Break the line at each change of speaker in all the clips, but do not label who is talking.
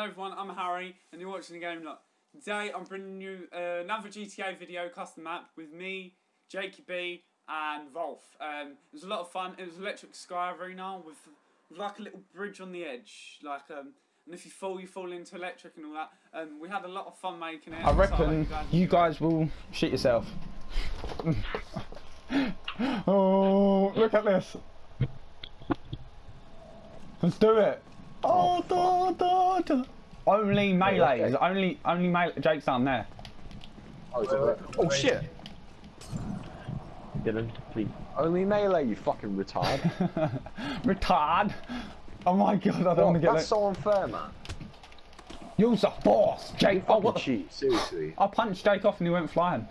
Hello everyone, I'm Harry, and you're watching the Game Lot. Today I'm bringing you uh, another GTA video custom map with me, Jakey B, and Rolf. Um, it was a lot of fun. It was Electric Sky Arena with, with like a little bridge on the edge, like um, and if you fall, you fall into electric and all that. Um, we had a lot of fun making it.
I
so
reckon
hope
you guys will shit yourself. oh, look at this. Let's do it. Oh, da, da, da. Only melee.
okay.
Only, only melee. Jake's down there.
Oh, is it- oh shit!
Dylan, please.
Only melee, you fucking retard.
Retard. Oh my god, I don't
Oh,
want to get
that's
it.
so unfair, man.
Use the force, Jake. Oh, what the?
cheat, seriously.
I punched Jake off and he went flying.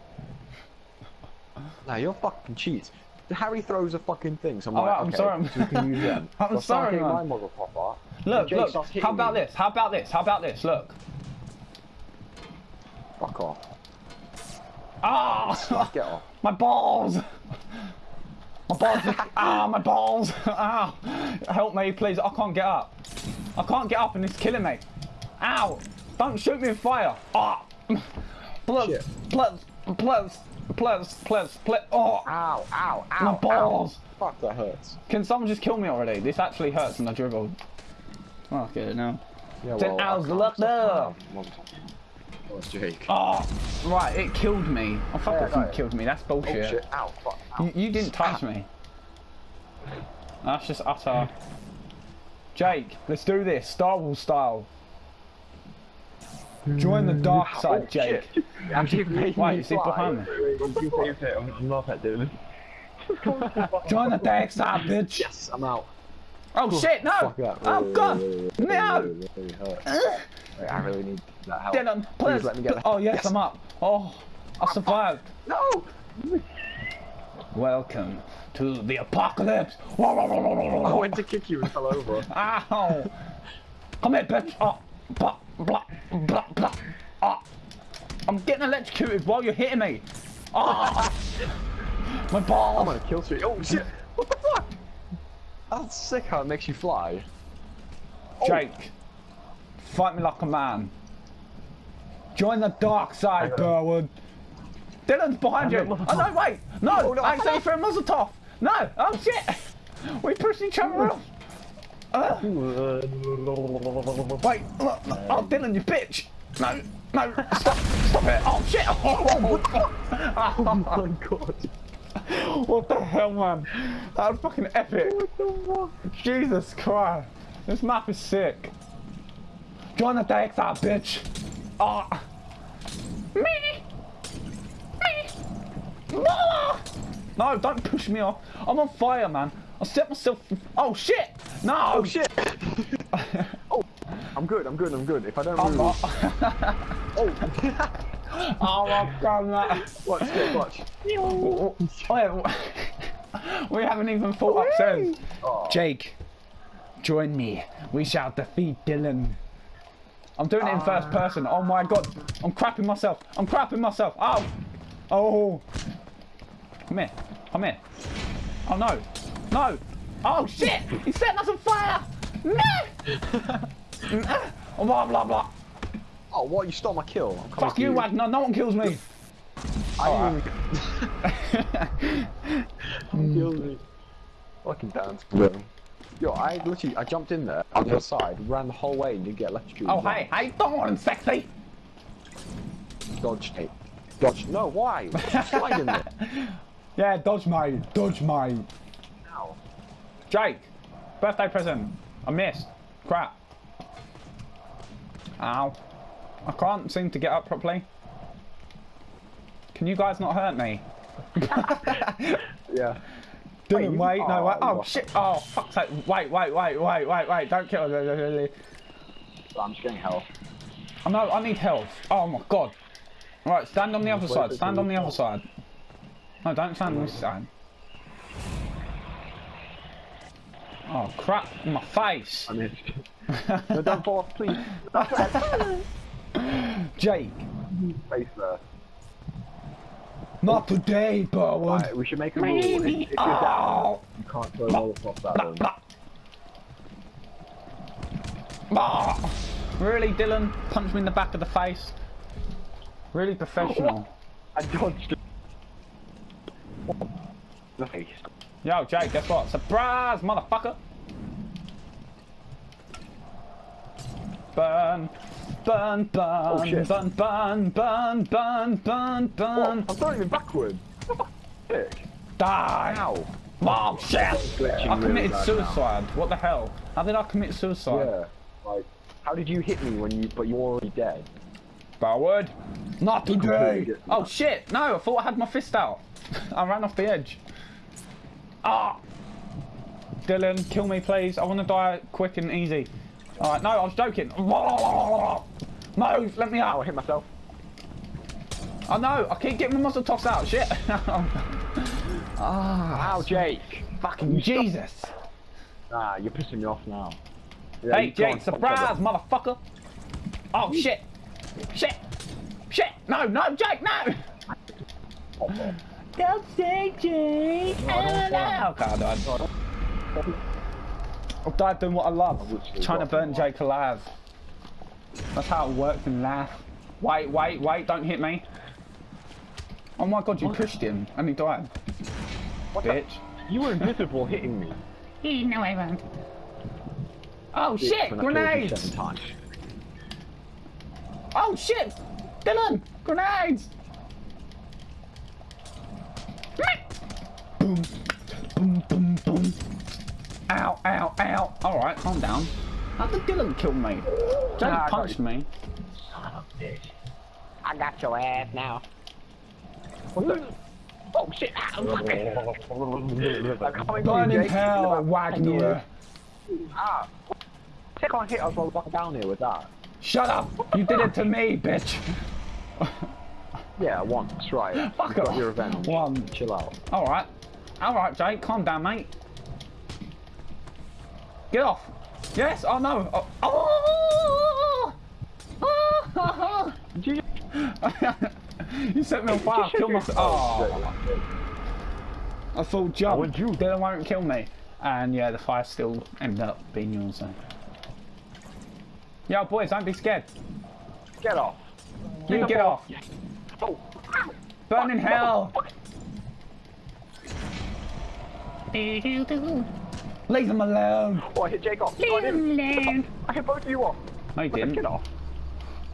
Nah, you're fucking cheats. Harry throws a fucking thing, so I'm
Oh,
like,
I'm
okay,
sorry, I'm-
so we can use them.
I'm
So
sorry, man.
my motherfucker.
Look,
Jake
look.
hitting
How about
me.
this? How about this? How about this? Look.
Fuck off.
Ah!
Get off.
My balls! My balls! ah, my balls! Ah! Help me, please! I can't get up. I can't get up, and it's killing me. Ow! Don't shoot me with fire! Ah! Please,
Shit.
please, please, please, please, please! Oh!
Ow, ow, ow,
My balls!
Ow. Fuck, that hurts.
Can someone just kill me already? This actually hurts, and I dribbled. Oh, I get it now.
Yeah,
Ten
well, I
hours
can't
left there.
now, motherfucker. Oh, Jake.
Oh! Right, it killed me. Oh, fuck
Yeah,
off,
I
you
got it.
killed me. That's
Oh
bullshit.
shit, ow, fuck, ow.
You, you didn't touch me. That's just utter. Jake, let's do this, Star Wars style. Join the dark side,
Oh,
Jake.
shit. Actually made
Wait,
me
is he
fly.
behind me?
You say it, I'm not at Dylan.
Join the dark side, bitch.
Yes, I'm out.
Oh shit, no!
Fuck that.
Oh
Wait,
god!
wait, wait, wait,
No!
I really need that help.
Dylan,
Please
please.
let me get that.
Oh yes, I'm up. Oh, I survived.
No!
Welcome to the apocalypse.
I went to kick you and fell over.
Ow! Come here, bitch! Oh, blah, blah, blah, blah. Oh. I'm getting electrocuted while you're hitting me. Oh. My balls!
I'm
balls!
gonna kill streak. Oh shit! What the fuck? That's sick how it makes you fly.
Jake, fight me like a man. Join the dark side, Burwood. Dylan's behind you. Oh no, wait! No!
Oh, no.
I accidentally threw a muzzle top! No! Oh shit! We pushed each other off! Uh, wait! Look, look. Oh, Dylan, you bitch! No! No! Stop! Stop it! Oh shit! Oh,
Oh my god.
what the hell, man? That was fucking epic!
What the fuck?
Jesus Christ! This map is sick. Join the dark side, bitch! Ah! Me! Me! Ah! No, don't push me off. I'm on fire, man. I set myself. Oh shit! No!
Oh shit! oh, I'm good, I'm good, I'm good. If I don't
I'm
move.
not.
Oh!
oh my god, man.
watch, get, watch.
Wait, we haven't even fought upstairs.
Oh.
Jake, join me. We shall defeat Dylan. I'm doing it in first uh. person. Oh my god. I'm crapping myself. I'm crapping myself. Oh. Oh. Come here. Come here. Oh no. No. Oh shit. He's setting us on fire. No. oh, blah blah blah.
Oh, what? You stole my kill. I'm coming
Fuck
for
you, Wagner. No one kills me.
I didn't even. killed me. Fucking dance. Yo, I literally, I jumped in there on the other side, ran the whole way, and didn't get electrocuted.
Oh hey, how you doing, sexy?
Dodge tape. Dodge. No, why? Slide in there.
Yeah, dodge mate. Dodge mate.
Ow.
Jake, birthday present. I missed. Crap. Ow. I can't seem to get up properly. Can you guys not hurt me?
Yeah.
Didn't
you-
wait, no
oh,
wait. Oh shit! Oh fuck's sake! Wait, wait, wait, wait, wait, wait! Don't kill me.
I'm just getting health.
Oh no, I need health. Oh my god! All right, stand on the other side. Stand on the other side. No, don't stand on this side. Oh crap! In my face.
I missed. no, don't fall off, please.
Jake,
Face there.
not today, Burwood.
Right, we should make a rule. If, if you're down, you ah. can't throw molotovs at them.
Blah. Really, Dylan? Punch me in the back of the face. Really professional.
I dodged it. Nice.
Yo, Jake, guess what? Surprise, motherfucker! Burn, burn, burn,
shit.
burn, burn, burn, burn, burn,
What? I'm throwing it backward. Dick.
Die!
Ow.
Oh shit! I committed suicide. What the hell? How did I commit suicide?
Yeah. Like, how did you hit me when you, but you're already dead?
Boward. Not today. Oh shit! No, I thought I had my fist out. I ran off the edge. Ah! Dylan, kill me please. I want to die quick and easy. Alright, no, I was joking. Move, let me
Ow, I
out.
hit myself.
Oh know, I keep getting my muscle tossed out. Shit. ah,
Ow, Jake. Fucking
Jesus.
Ah, you're pissing me off now. Yeah,
Hey,
you go on,
Jake, surprise, motherfucker. Oh shit. Shit. Shit. No, no, Jake, no. Don't say Jake. Oh, no. Okay, I died. I died doing what I love.
literally
Trying to burn. Jake alive. That's how it works in life. Wait, wait, wait, don't hit me. Oh my god, you pushed him and he died.
What the- You were invisible hitting me.
He no, I won't. Oh
Bitch,
shit,
when I killed you
grenades! Oh shit! Dylan! Grenades! boom, Alright, calm down. How did Dylan kill me? Jake
Nah, I got
punched
you.
me.
I got your ass now. What the? Oh shit! I'm fucking- I'm coming for you,
Burning
Jake.
hell,
About
Wagner.
Ah! I can't hit us while we're down here with that.
Shut up! You did it to me, bitch!
Yeah, once, right.
Fuck
you
off.
your revenge.
One.
Chill out.
Alright. Alright, Jake, calm down, mate. Get off. Yes, oh no. Oh. Oh.
Did you
you set me on fire, kill myself. Oh, I full jump.
would you?
Dylan won't kill me. And yeah, the fire still ended up being yours. So. Yo, boys, don't be scared.
get off?
You get off.
Oh!
Burn in hell. Leave them alone.
Oh, I hit Jake off. Oh, I, didn't. I hit both of you off.
No, you
Get
didn't.
off.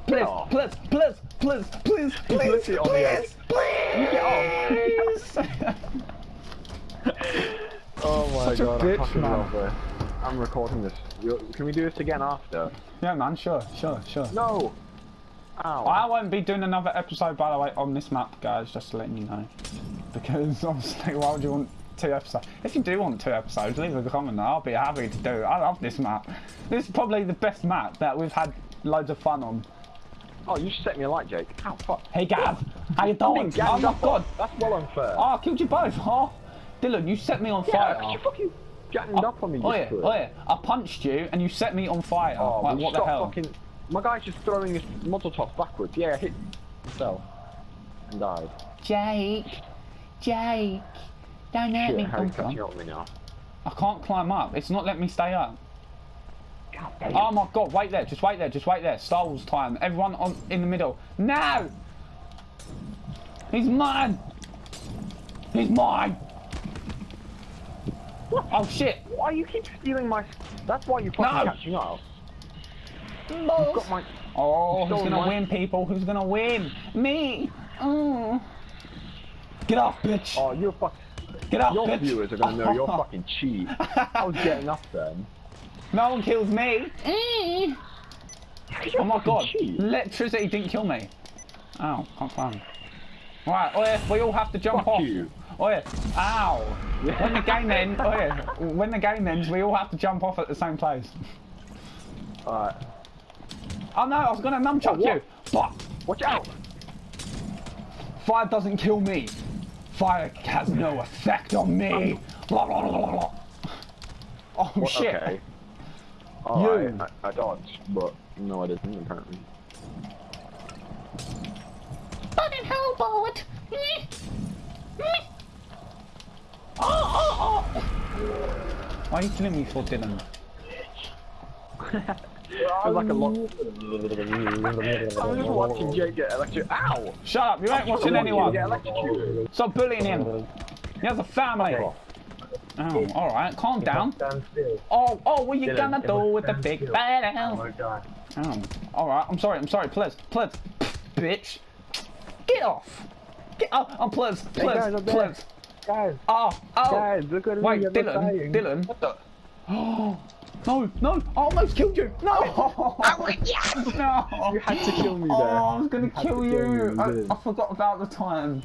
Please,
off.
please, please, please, please, please,
literally on the edge.
please,
You get
off.
Oh my
Such a
god,
bitch,
I fucking
man.
love this. I'm recording this. You- Can we do this again after?
yeah, man, sure, sure, sure.
No! Ow.
I won't be doing another episode, by the way, on this map, guys, just to let you know. Because, obviously, why would you want two episodes? If you do want two episodes, leave a comment. I'll be happy to do it. I love this map. This is probably the best map that we've had loads of fun on.
Oh, you set me a light, Jake. Ow, fuck.
Hey, Gav, how you doing? Oh, my. God.
That's well unfair.
Oh, I killed you both. huh? Dylan, you set me on
yeah,
fire.
you fucking ganged oh, up on me.
Oh, yeah, oh, yeah. I punched you and you set me on fire.
Oh,
like, what the hell?
Fucking... My guy's just throwing his toss backwards. Yeah, I hit himself and died.
Jake, Jake, don't hurt
Shit,
me.
Harry's
Come on.
catching up with me now.
I can't climb up. It's not letting me stay up. Oh my god, wait there, just wait there, just wait there. Star Wars time. Everyone on in the middle. No! He's mine! He's mine! Oh shit!
Why you keep stealing my... That's why you're fucking
No.
catching up. Got my...
Oh, who's gonna
my-
win, people? Who's gonna win? Me! Oh. Get off, bitch!
Oh, you're fuck...
Get off,
Your
bitch!
viewers are gonna know you're fucking cheap. I was getting up then.
No one kills me!
You're
Oh my god,
cheap.
electricity didn't kill me. Ow, can't climb. Right, oh yeah, we all have to jump
Fuck
off.
you.
Oh yeah, ow. When the game ends, oh yeah, when the game ends, we all have to jump off at the same place.
Alright.
Oh no, I was gonna nunchuck oh,
what?
you. But
Watch out!
fire doesn't kill me. Fire has no effect on me. Blah, blah, blah, blah, blah. Oh
What-
shit.
Okay.
You.
Alright, I, I dodged, but no I didn't apparently.
Burning hell, Bart. Oh, oh, oh. Why are you killing me for, Dylan?
It was like a lot. I was watching Jake get electrocuted. Ow!
Shut up, you ain't watching anyone.
Get electrocuted.
Stop bullying him. He has a family. Oh, alright, calm down. Oh, oh, what you gonna do with the big bad
Oh god.
Um, oh, alright, I'm sorry, I'm sorry, please, please, bitch. Get off. Get off, I'm please, please,
guys, I'm there.
please.
Guys,
Oh, oh.
guys, look at.
Wait, Dylan. Dylan.
What the?
Oh, no, no, I almost killed you. No. no.
You had to kill me
Oh,
there.
I was gonna kill
to
you. I, I forgot about the time.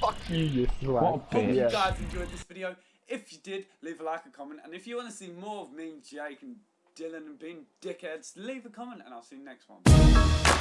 Fuck you, you slag.
What a
Hope
bitch.
you guys enjoyed this video. If you did, leave a like and comment. And if you want to see more of me Jake and Dylan and being dickheads, leave a comment and I'll see you next one.